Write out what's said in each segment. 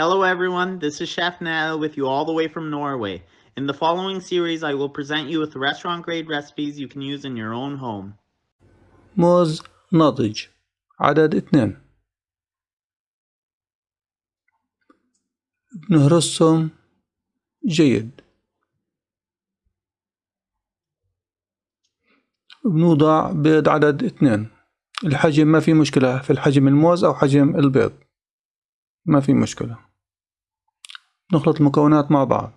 Hello everyone, this is Chef Nell with you all the way from Norway. In the following series, I will present you with restaurant grade recipes you can use in your own home. موز ناضج عدد اثنين بنهرسهم جيد بنوضع بيض عدد اثنين الحجم ما في مشكلة في الحجم الموز أو حجم البيض ما في مشكلة نخلط المكونات مع بعض.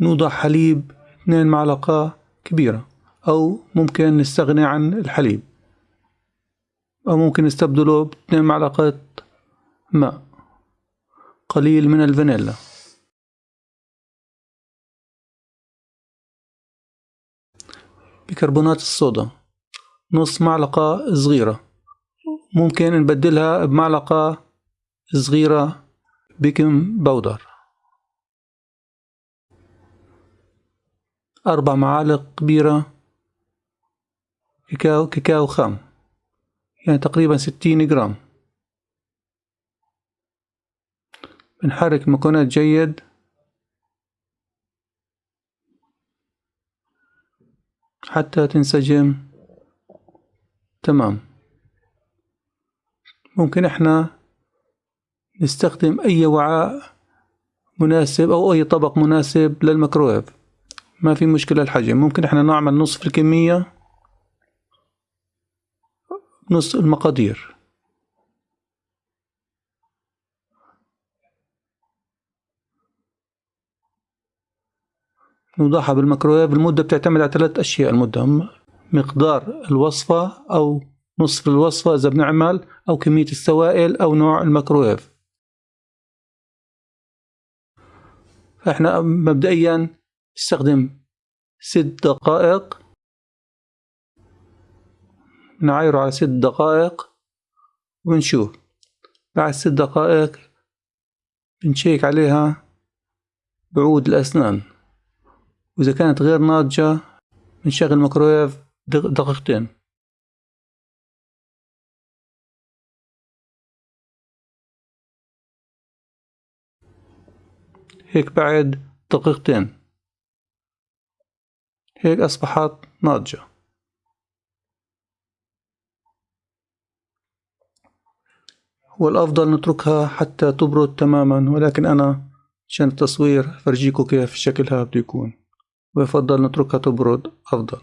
نوضع حليب اثنين معلقة كبيرة أو ممكن نستغني عن الحليب. أو ممكن نستبدله باثنين معلقة ماء قليل من الفانيلا. بيكربونات الصودا نص معلقة صغيرة. ممكن نبدلها بمعلقة صغيرة baking powder أربع معالق كبيرة كاكاو كاكاو خام. يعني تقريبا ستين جرام. بنحرك المكونات جيد. حتى تنسجم. تمام. ممكن إحنا نستخدم أي وعاء مناسب أو أي طبق مناسب للميكرويف. ما في مشكلة الحجم. ممكن إحنا نعمل نصف الكمية نص المقادير. نوضعها بالميكرويف. المدة بتعتمد على ثلاث أشياء. المدة مقدار الوصفة أو نصف الوصفة إذا بنعمل أو كمية السوائل أو نوع الميكرويف فإحنا مبدئيا نستخدم ست دقائق. نعايره على ست دقائق ونشوف بعد ست دقائق بنشيك عليها بعود الأسنان. وإذا كانت غير ناضجة بنشغل الميكرويف دقيقتين. هيك بعد دقيقتين. هيك أصبحت ناضجة. والأفضل نتركها حتى تبرد تماما ولكن أنا عشان التصوير فرجيكم كيف شكلها بده يكون. ويفضل نتركها تبرد أفضل.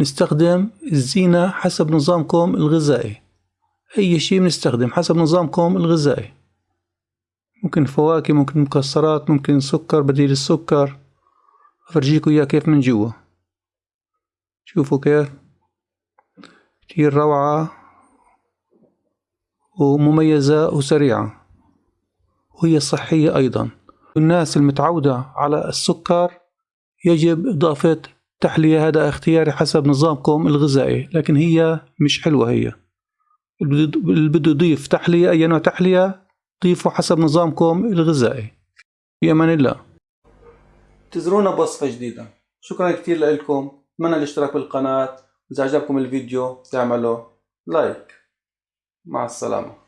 نستخدم الزينة حسب نظامكم الغذائي. أي شيء بنستخدم حسب نظامكم الغذائي. ممكن فواكه ممكن مكسرات ممكن سكر بديل السكر أفرجيكم إياه كيف من جوا شوفوا كيف كتير روعة ومميزة وسريعة وهي صحية أيضا الناس المتعودة على السكر يجب إضافة تحلية هذا اختياري حسب نظامكم الغذائي لكن هي مش حلوة هي اللي بده يضيف تحلية أي نوع تحلية ضيفوا حسب نظامكم الغذائي. في أمان الله. انتظرونا بوصفة جديدة. شكرا كتير لكم. اتمنى الاشتراك بالقناة. إذا عجبكم الفيديو تعملوا لايك مع السلامة.